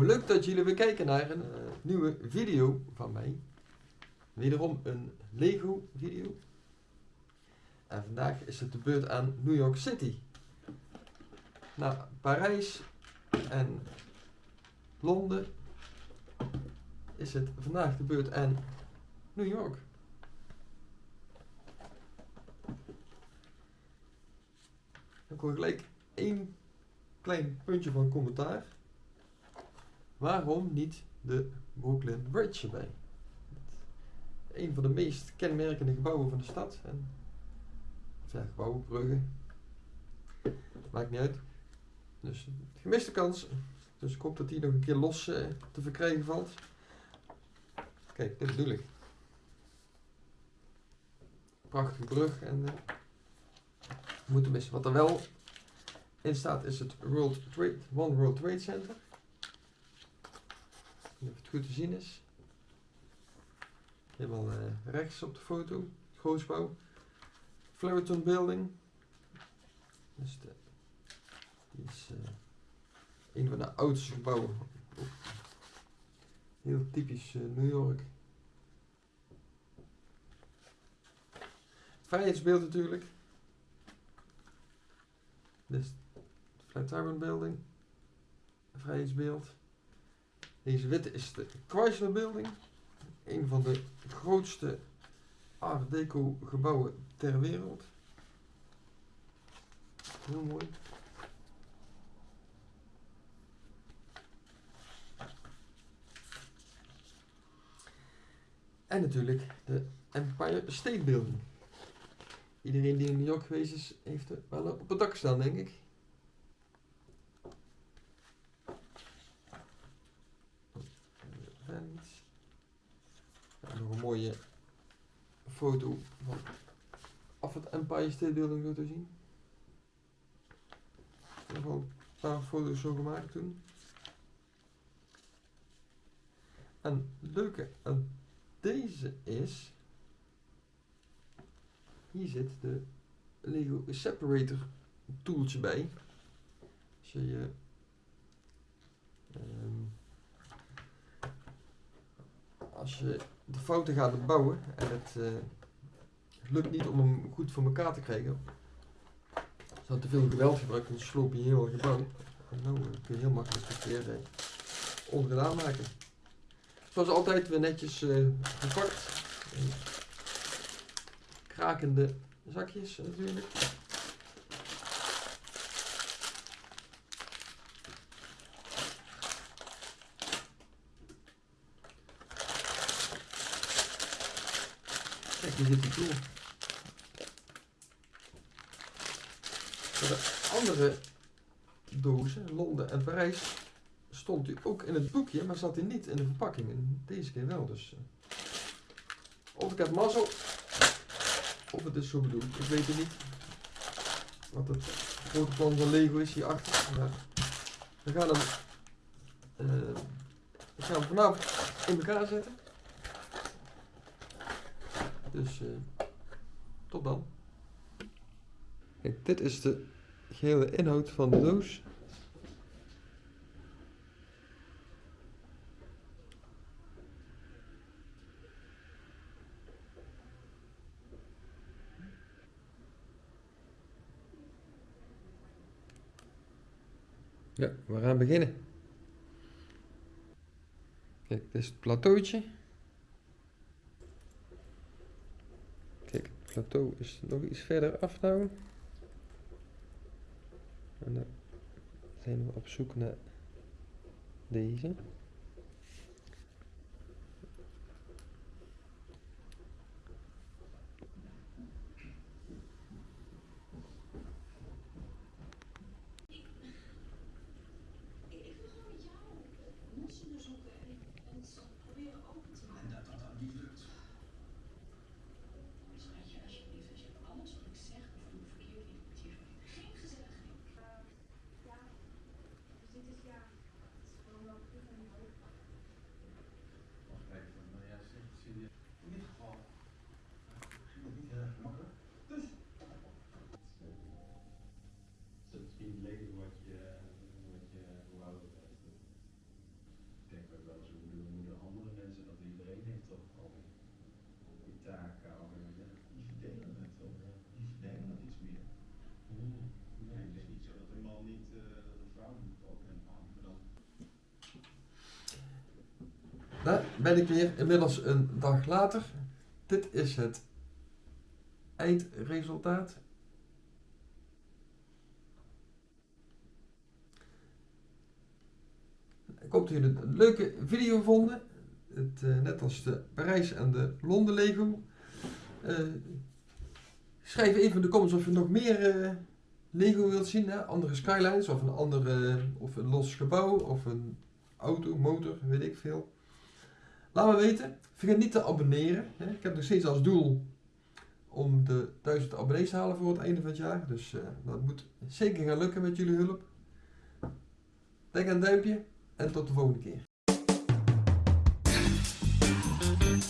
Leuk dat jullie weer kijken naar een eh, nieuwe video van mij. Wederom een Lego video. En vandaag is het de beurt aan New York City. Na Parijs en Londen is het vandaag de beurt aan New York. Ik hoor gelijk één klein puntje van commentaar. Waarom niet de Brooklyn Bridge erbij? Een van de meest kenmerkende gebouwen van de stad. En, ja, gebouwen, bruggen. Maakt niet uit. Dus gemiste kans. Dus ik hoop dat die nog een keer los eh, te verkrijgen valt. Kijk, dit bedoel ik. Prachtige brug en uh, moeten missen. Wat er wel in staat is het World Trade, One World Trade Center. Of het goed te zien is. Helemaal uh, rechts op de foto. Grootgebouw. Floriton Building. Dus de, is uh, een van de oudste gebouwen. Heel typisch uh, New York. Vrijheidsbeeld natuurlijk. Dus Flatiron Building. Vrijheidsbeeld. Deze witte is de Chrysler Building. Een van de grootste Art Deco gebouwen ter wereld. Heel mooi. En natuurlijk de Empire State Building. Iedereen die in New York geweest is, heeft er wel op het dak staan, denk ik. nog een mooie foto van af het Empire State Building zo te zien. Ik heb al een paar foto's zo gemaakt toen. En het leuke aan deze is, hier zit de Lego Separator tooltje bij. Als je je um, als je de fouten gaat bouwen en het uh, lukt niet om hem goed voor elkaar te krijgen, je te veel geweld gebruikt, dan sloop je heel gebouw. En nou kun je heel makkelijk het weer uh, ongedaan maken. Zoals altijd weer netjes uh, verpakt. Krakende zakjes natuurlijk. De andere dozen, Londen en Parijs, stond hij ook in het boekje, maar zat hij niet in de verpakking. Deze keer wel, dus... Uh, of ik heb mazzel, of het is zo bedoeld. Ik weet het niet. Wat het grote plan van Lego is hierachter. Maar we gaan hem, uh, we gaan hem vanavond in elkaar zetten. Dus uh, tot dan. Kijk, dit is de gehele inhoud van de doos. Ja, we gaan beginnen. Kijk, dit is het plateautje. Kijk, het plateau is nog iets verder af nou. En dan zijn we op zoek naar deze. Merci. Ben ik weer, inmiddels een dag later. Dit is het eindresultaat. Ik hoop dat jullie een leuke video vonden. Het, eh, net als de Parijs en de Londen Lego. Eh, schrijf even in de comments of je nog meer eh, Lego wilt zien. Hè? Andere skylines of een, andere, of een los gebouw of een auto, motor, weet ik veel. Laat me weten. Vergeet niet te abonneren. Ik heb nog steeds als doel om de 1000 abonnees te halen voor het einde van het jaar. Dus eh, dat moet zeker gaan lukken met jullie hulp. Denk aan duimpje en tot de volgende keer.